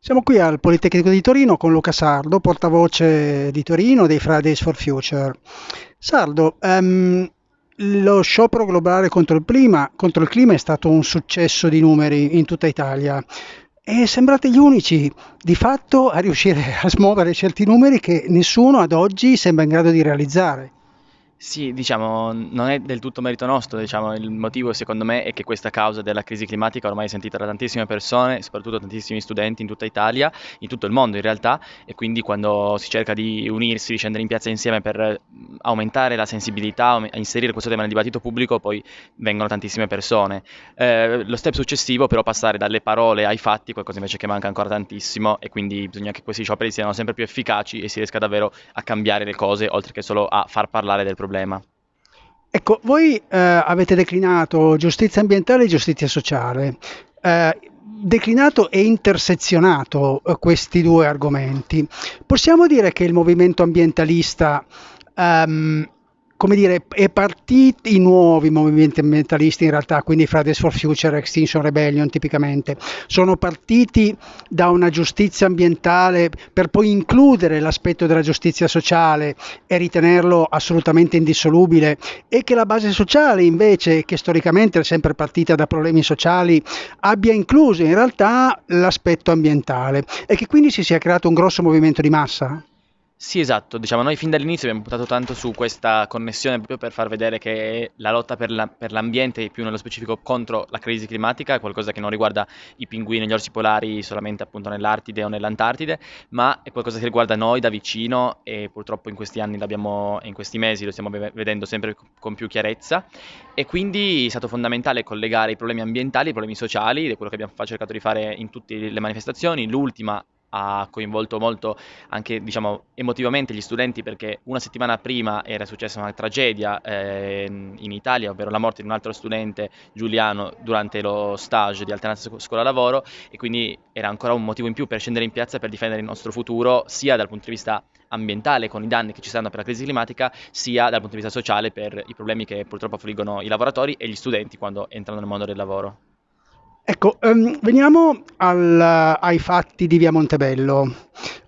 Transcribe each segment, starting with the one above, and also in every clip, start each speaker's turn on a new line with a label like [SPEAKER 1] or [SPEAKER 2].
[SPEAKER 1] Siamo qui al Politecnico di Torino con Luca Sardo, portavoce di Torino dei Fridays for Future. Sardo, ehm, lo sciopero globale contro il, clima, contro il clima è stato un successo di numeri in tutta Italia e sembrate gli unici di fatto a riuscire a smuovere certi numeri che nessuno ad oggi sembra in grado di realizzare.
[SPEAKER 2] Sì, diciamo, non è del tutto merito nostro, diciamo, il motivo secondo me è che questa causa della crisi climatica ormai è sentita da tantissime persone, soprattutto tantissimi studenti in tutta Italia, in tutto il mondo in realtà, e quindi quando si cerca di unirsi, di scendere in piazza insieme per aumentare la sensibilità, inserire questo tema nel dibattito pubblico, poi vengono tantissime persone. Eh, lo step successivo però passare dalle parole ai fatti, qualcosa invece che manca ancora tantissimo, e quindi bisogna che questi scioperi siano sempre più efficaci e si riesca davvero a cambiare le cose, oltre che solo a far parlare del problema problema.
[SPEAKER 1] Ecco, voi eh, avete declinato giustizia ambientale e giustizia sociale. Eh, declinato e intersezionato eh, questi due argomenti. Possiamo dire che il movimento ambientalista um, come dire, è partiti i nuovi movimenti ambientalisti in realtà, quindi Fridays for Future, Extinction Rebellion tipicamente, sono partiti da una giustizia ambientale per poi includere l'aspetto della giustizia sociale e ritenerlo assolutamente indissolubile e che la base sociale invece, che storicamente è sempre partita da problemi sociali, abbia incluso in realtà l'aspetto ambientale e che quindi si sia creato un grosso movimento di massa?
[SPEAKER 2] Sì, esatto, diciamo noi fin dall'inizio abbiamo puntato tanto su questa connessione proprio per far vedere che la lotta per, la- per l'ambiente e più nello specifico contro la crisi climatica è qualcosa che non riguarda i pinguini e gli orsi polari solamente appunto nell'Artide o nell'Antartide, ma è qualcosa che riguarda noi da vicino e purtroppo in questi anni l'abbiamo, in questi mesi lo stiamo vedendo sempre con più chiarezza. E quindi è stato fondamentale collegare i problemi ambientali ai problemi sociali ed è quello che abbiamo cercato di fare in tutte le manifestazioni, l'ultima ha coinvolto molto anche diciamo, emotivamente gli studenti perché una settimana prima era successa una tragedia eh, in Italia, ovvero la morte di un altro studente Giuliano durante lo stage di alternanza scuola-lavoro e quindi era ancora un motivo in più per scendere in piazza per difendere il nostro futuro sia dal punto di vista ambientale con i danni che ci saranno per la crisi climatica sia dal punto di vista sociale per i problemi che purtroppo affliggono i lavoratori e gli studenti quando entrano nel mondo del lavoro.
[SPEAKER 1] Ecco, um, veniamo al, ai fatti di via Montebello.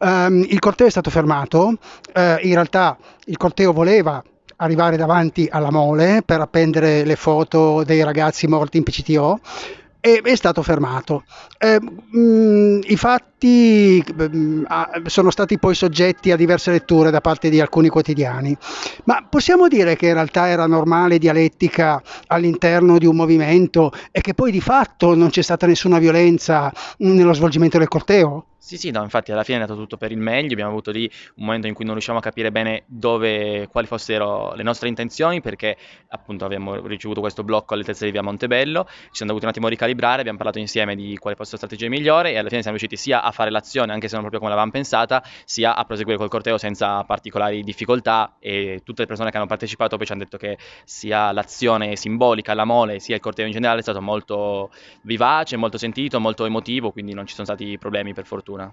[SPEAKER 1] Um, il corteo è stato fermato, uh, in realtà il corteo voleva arrivare davanti alla mole per appendere le foto dei ragazzi morti in PCTO e è stato fermato. Eh, I fatti mh, mm, sono stati poi soggetti a diverse letture da parte di alcuni quotidiani, ma possiamo dire che in realtà era normale dialettica all'interno di un movimento e che poi di fatto non c'è stata nessuna violenza nello svolgimento del corteo?
[SPEAKER 2] Sì, sì, no, infatti alla fine è andato tutto per il meglio, abbiamo avuto lì un momento in cui non riusciamo a capire bene dove, quali fossero le nostre intenzioni perché appunto abbiamo ricevuto questo blocco all'altezza di via Montebello, ci siamo dovuti un attimo ricalibrare, abbiamo parlato insieme di quale fosse la strategia migliore e alla fine siamo riusciti sia a fare l'azione anche se non proprio come l'avevamo pensata, sia a proseguire col corteo senza particolari difficoltà e tutte le persone che hanno partecipato poi ci hanno detto che sia l'azione simbolica, la mole, sia il corteo in generale è stato molto vivace, molto sentito, molto emotivo, quindi non ci sono stati problemi per fortuna.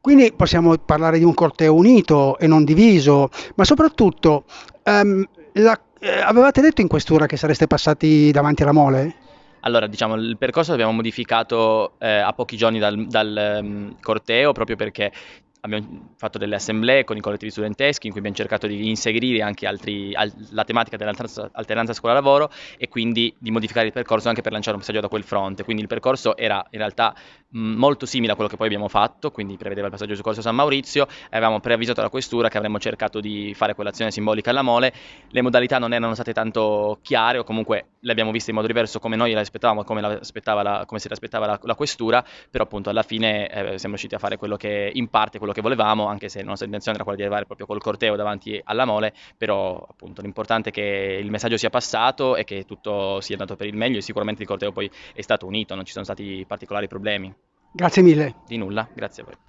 [SPEAKER 1] Quindi possiamo parlare di un corteo unito e non diviso, ma soprattutto um, la, eh, avevate detto in questura che sareste passati davanti alla mole?
[SPEAKER 2] Allora, diciamo, il percorso l'abbiamo modificato eh, a pochi giorni dal, dal um, corteo proprio perché abbiamo fatto delle assemblee con i collettivi studenteschi in cui abbiamo cercato di inserire anche altri, al, la tematica dell'alternanza scuola-lavoro e quindi di modificare il percorso anche per lanciare un messaggio da quel fronte. Quindi il percorso era in realtà molto simile a quello che poi abbiamo fatto, quindi prevedeva il passaggio su Corso San Maurizio avevamo preavvisato la questura che avremmo cercato di fare quell'azione simbolica alla mole. Le modalità non erano state tanto chiare o comunque le abbiamo viste in modo diverso come noi le aspettavamo, come, la, come se l'aspettava la, la questura, però appunto alla fine eh, siamo riusciti a fare quello che in parte quello che volevamo, anche se la nostra intenzione era quella di arrivare proprio col corteo davanti alla mole, però appunto l'importante è che il messaggio sia passato e che tutto sia andato per il meglio e sicuramente il corteo poi è stato unito, non ci sono stati particolari problemi.
[SPEAKER 1] Grazie mille.
[SPEAKER 2] Di nulla, grazie a voi.